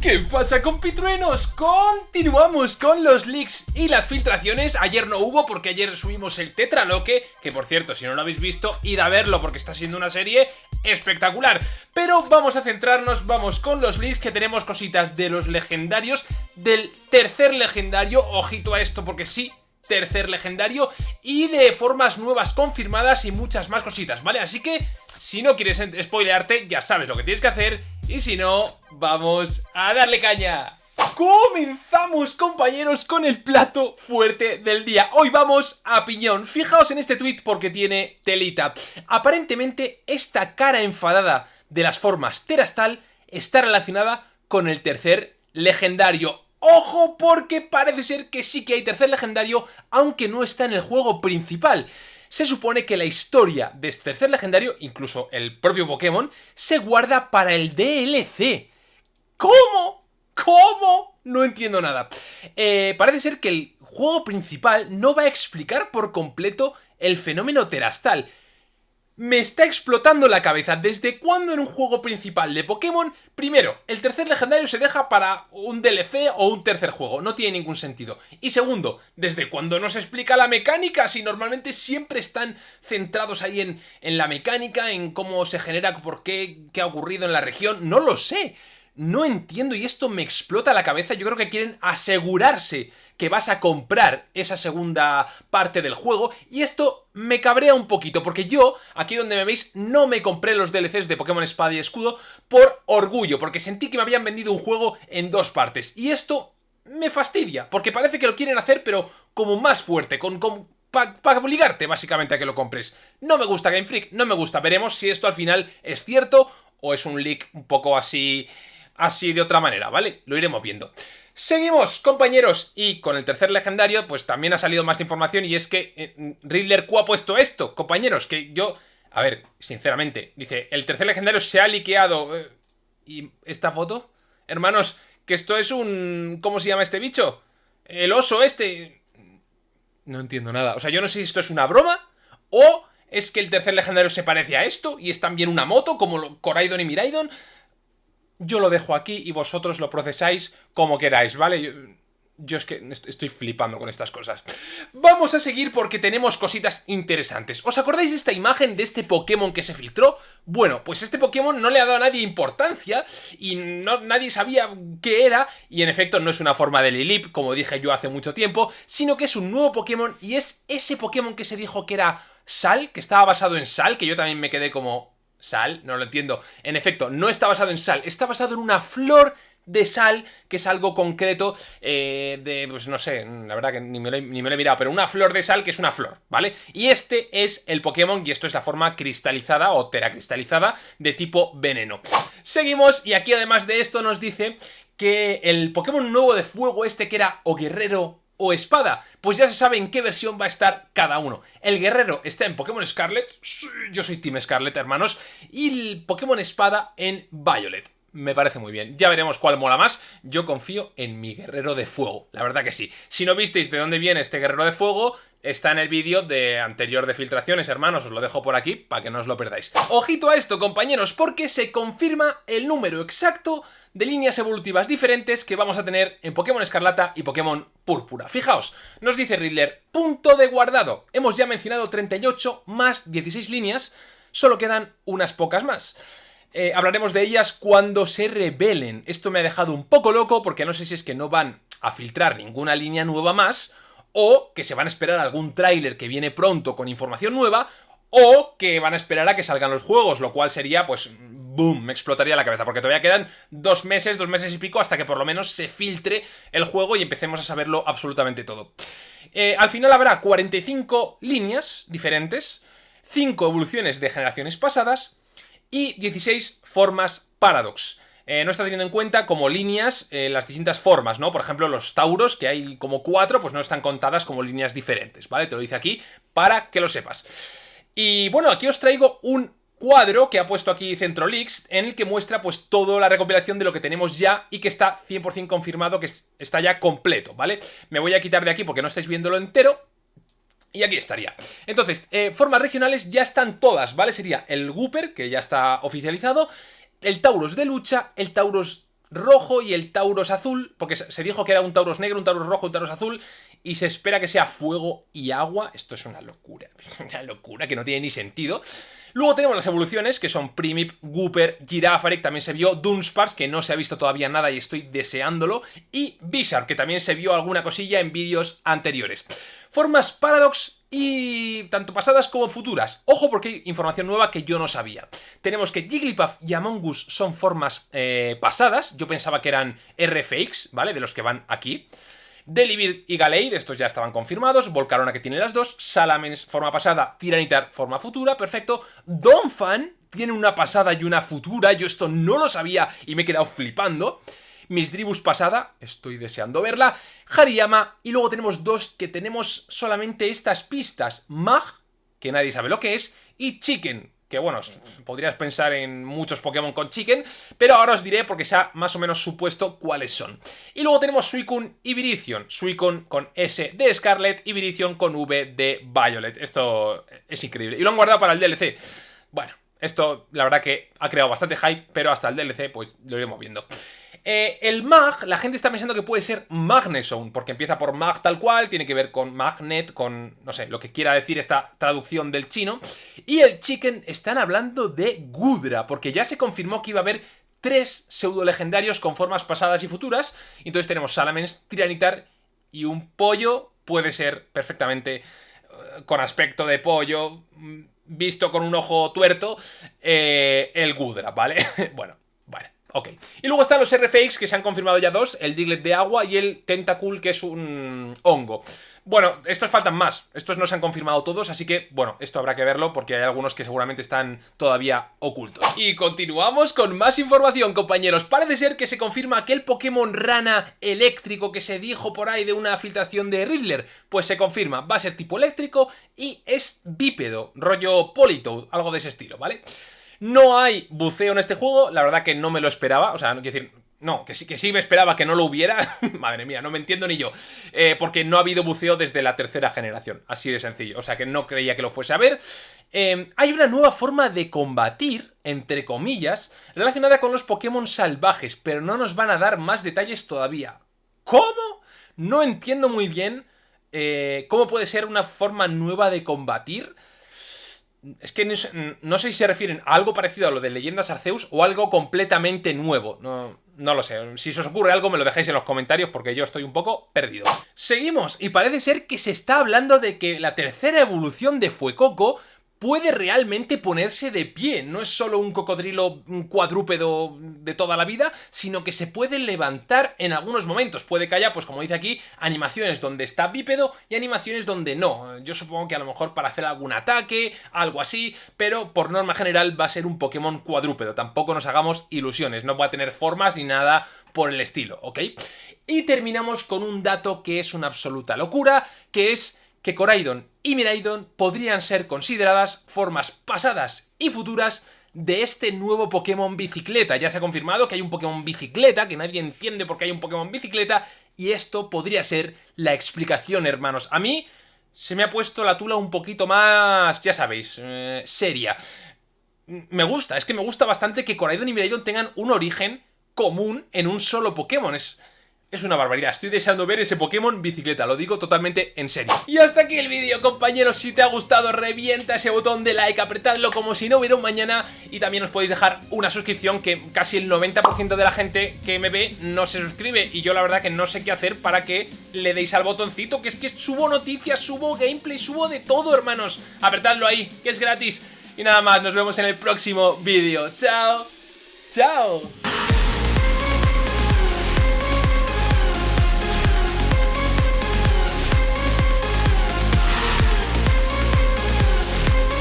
¿Qué pasa compitruenos? Continuamos con los leaks y las filtraciones. Ayer no hubo porque ayer subimos el Tetraloque, que por cierto, si no lo habéis visto, id a verlo porque está siendo una serie espectacular. Pero vamos a centrarnos, vamos con los leaks que tenemos cositas de los legendarios, del tercer legendario, ojito a esto porque sí, tercer legendario y de formas nuevas confirmadas y muchas más cositas, ¿vale? Así que si no quieres spoilearte ya sabes lo que tienes que hacer y si no, vamos a darle caña. Comenzamos compañeros con el plato fuerte del día Hoy vamos a piñón Fijaos en este tweet porque tiene telita Aparentemente esta cara enfadada de las formas Terastal está relacionada con el tercer legendario Ojo porque parece ser que sí que hay tercer legendario, aunque no está en el juego principal. Se supone que la historia de este tercer legendario, incluso el propio Pokémon, se guarda para el DLC. ¿Cómo? ¿Cómo? No entiendo nada. Eh, parece ser que el juego principal no va a explicar por completo el fenómeno terastal me está explotando la cabeza. ¿Desde cuándo en un juego principal de Pokémon, primero, el tercer legendario se deja para un DLC o un tercer juego? No tiene ningún sentido. Y segundo, ¿desde cuándo no se explica la mecánica? Si normalmente siempre están centrados ahí en, en la mecánica, en cómo se genera, por qué, qué ha ocurrido en la región. No lo sé. No entiendo y esto me explota la cabeza. Yo creo que quieren asegurarse que vas a comprar esa segunda parte del juego y esto me cabrea un poquito porque yo, aquí donde me veis, no me compré los DLCs de Pokémon Espada y Escudo por orgullo, porque sentí que me habían vendido un juego en dos partes y esto me fastidia, porque parece que lo quieren hacer pero como más fuerte, con, para obligarte básicamente a que lo compres. No me gusta Game Freak, no me gusta, veremos si esto al final es cierto o es un leak un poco así, así de otra manera, ¿vale? Lo iremos viendo. Seguimos, compañeros, y con el tercer legendario, pues también ha salido más información y es que eh, Riddler Q ha puesto esto, compañeros, que yo... A ver, sinceramente, dice, el tercer legendario se ha liqueado... Eh, ¿Y esta foto? Hermanos, que esto es un... ¿Cómo se llama este bicho? El oso este... No entiendo nada. O sea, yo no sé si esto es una broma o es que el tercer legendario se parece a esto y es también una moto como Coraidon y Miraidon yo lo dejo aquí y vosotros lo procesáis como queráis, ¿vale? Yo, es que estoy flipando con estas cosas. Vamos a seguir porque tenemos cositas interesantes. ¿Os acordáis de esta imagen de este Pokémon que se filtró? Bueno, pues este Pokémon no le ha dado a nadie importancia y no, nadie sabía qué era y en efecto no es una forma de Lilip, como dije yo hace mucho tiempo, sino que es un nuevo Pokémon y es ese Pokémon que se dijo que era Sal, que estaba basado en Sal, que yo también me quedé como... Sal, no lo entiendo. En efecto, no está basado en sal, está basado en una flor de sal, que es algo concreto eh, de, pues no sé, la verdad que ni me, lo, he mirado, pero una flor de sal que es una flor, ¿vale? Y este es el Pokémon, y esto es la forma cristalizada o teracristalizada de tipo veneno. Seguimos, y aquí además de esto nos dice que el Pokémon nuevo de fuego este que era o guerrero o espada, pues ya se sabe en qué versión va a estar cada uno. El guerrero está en Pokémon Scarlet, yo soy Team Scarlet, hermanos, y el Pokémon Espada en Violet. Me parece muy bien. Ya veremos cuál mola más. Yo confío en mi guerrero de fuego. La verdad que sí. Si no visteis de dónde viene este guerrero de fuego, está en el vídeo de anterior de filtraciones, hermanos. Os lo dejo por aquí para que no os lo perdáis. Ojito a esto, compañeros, porque se confirma el número exacto de líneas evolutivas diferentes que vamos a tener en Pokémon Escarlata y Pokémon Púrpura. Fijaos, nos dice Riddler, punto de guardado. Hemos ya mencionado 38 más 16 líneas, solo quedan unas pocas más. Eh, hablaremos de ellas cuando se revelen. Esto me ha dejado un poco loco porque no sé si es que no van a filtrar ninguna línea nueva más o que se van a esperar algún tráiler que viene pronto con información nueva o que van a esperar a que salgan los juegos, lo cual sería pues boom, me explotaría la cabeza, porque todavía quedan dos meses, dos meses y pico, hasta que por lo menos se filtre el juego y empecemos a saberlo absolutamente todo. Eh, al final habrá 45 líneas diferentes, 5 evoluciones de generaciones pasadas y 16 formas Paradox. Eh, no está teniendo en cuenta como líneas eh, las distintas formas, ¿no? Por ejemplo, los Tauros, que hay como cuatro, pues no están contadas como líneas diferentes, ¿vale? Te lo dice aquí para que lo sepas. Y bueno, aquí os traigo un cuadro que ha puesto aquí Centrolix en el que muestra pues toda la recopilación de lo que tenemos ya y que está 100% confirmado que está ya completo, ¿vale? Me voy a quitar de aquí porque no estáis viéndolo entero, y aquí estaría. Entonces, eh, formas regionales ya están todas, ¿vale? Sería el Gooper, que ya está oficializado, el Tauros de lucha, el Tauros rojo y el Tauros azul, porque se dijo que era un Tauros negro, un Tauros rojo, un Tauros azul, y se espera que sea fuego y agua. Esto es una locura, una locura que no tiene ni sentido. Luego tenemos las evoluciones, que son Primip, Gooper, Girafarik, también se vio Dunsparce, que no se ha visto todavía nada y estoy deseándolo, y Bizarre, que también se vio alguna cosilla en vídeos anteriores. Formas Paradox y tanto pasadas como futuras. Ojo porque hay información nueva que yo no sabía. Tenemos que Jigglypuff y Among Us son formas eh, pasadas, yo pensaba que eran RFX, ¿vale? De los que van aquí. Delibird y Galeid, estos ya estaban confirmados, Volcarona que tiene las dos, Salamence forma pasada, Tiranitar forma futura, perfecto, Donphan tiene una pasada y una futura, yo esto no lo sabía y me he quedado flipando, Misdribus pasada, estoy deseando verla, Hariyama, y luego tenemos dos que tenemos solamente estas pistas, Mag, que nadie sabe lo que es, y Chicken, que bueno, podrías pensar en muchos Pokémon con Chicken, pero ahora os diré porque se ha más o menos supuesto cuáles son. Y luego tenemos Suicune y Virizion, Suicune con S de Scarlet y Virizion con V de Violet. Esto es increíble. Y lo han guardado para el DLC. Bueno, esto la verdad que ha creado bastante hype, pero hasta el DLC pues lo iremos viendo. Eh, el mag, la gente está pensando que puede ser Magnezone, porque empieza por mag tal cual, tiene que ver con magnet, con, no sé, lo que quiera decir esta traducción del chino. Y el chicken están hablando de Gudra, porque ya se confirmó que iba a haber tres pseudo legendarios con formas pasadas y futuras. Entonces tenemos Salamence, Tiranitar y un pollo, puede ser perfectamente eh, con aspecto de pollo, mm, visto con un ojo tuerto, eh, el Gudra, ¿vale? bueno. Ok. Y luego están los RFX, que se han confirmado ya dos, el Diglett de agua y el Tentacool, que es un hongo. Bueno, estos faltan más, estos no se han confirmado todos, así que, bueno, esto habrá que verlo porque hay algunos que seguramente están todavía ocultos. Y continuamos con más información, compañeros. Parece ser que se confirma que el Pokémon rana eléctrico que se dijo por ahí de una filtración de Riddler, pues se confirma, va a ser tipo eléctrico y es bípedo, rollo Politoad, algo de ese estilo, vale no hay buceo en este juego, la verdad que no me lo esperaba, o sea, no quiero decir... No, que sí, que sí me esperaba que no lo hubiera. Madre mía, no me entiendo ni yo. Eh, porque no ha habido buceo desde la tercera generación. Así de sencillo. O sea que no creía que lo fuese a ver. Eh, hay una nueva forma de combatir, entre comillas, relacionada con los Pokémon salvajes. Pero no nos van a dar más detalles todavía. ¿Cómo? No entiendo muy bien eh, cómo puede ser una forma nueva de combatir. Es que no, sé si se refieren a algo parecido a lo de Leyendas Arceus o algo completamente nuevo. No, no lo sé. Si se os ocurre algo me lo dejáis en los comentarios porque yo estoy un poco perdido. Seguimos y parece ser que se está hablando de que la tercera evolución de Fuecoco puede realmente ponerse de pie. No es solo un cocodrilo cuadrúpedo de toda la vida, sino que se puede levantar en algunos momentos. Puede que haya, pues como dice aquí, animaciones donde está bípedo y animaciones donde no. Yo supongo que a lo mejor para hacer algún ataque, algo así, pero por norma general va a ser un Pokémon cuadrúpedo. Tampoco nos hagamos ilusiones, no va a tener formas ni nada por el estilo, ¿ok? Y terminamos con un dato que es una absoluta locura, que es que Coraidon y Miraidon podrían ser consideradas formas pasadas y futuras de este nuevo Pokémon bicicleta. Ya se ha confirmado que hay un Pokémon bicicleta, que nadie entiende por qué hay un Pokémon bicicleta, y esto podría ser la explicación, hermanos. A mí se me ha puesto la tula un poquito más, ya sabéis, eh, seria. Me gusta, es que me gusta bastante que Coraidon y Miraidon tengan un origen común en un solo Pokémon. Es, es una barbaridad, estoy deseando ver ese Pokémon bicicleta, lo digo totalmente en serio. Y hasta aquí el vídeo, compañeros, si te ha gustado revienta ese botón de like, apretadlo como si no hubiera un mañana y también os podéis dejar una suscripción que casi el 90% de la gente que me ve no se suscribe y yo la verdad que no sé qué hacer para que le deis al botoncito, que es que subo noticias, subo gameplay, subo de todo, hermanos. Apretadlo ahí, que es gratis. Y nada más, nos vemos en el próximo vídeo. ¡Chao! ¡Chao!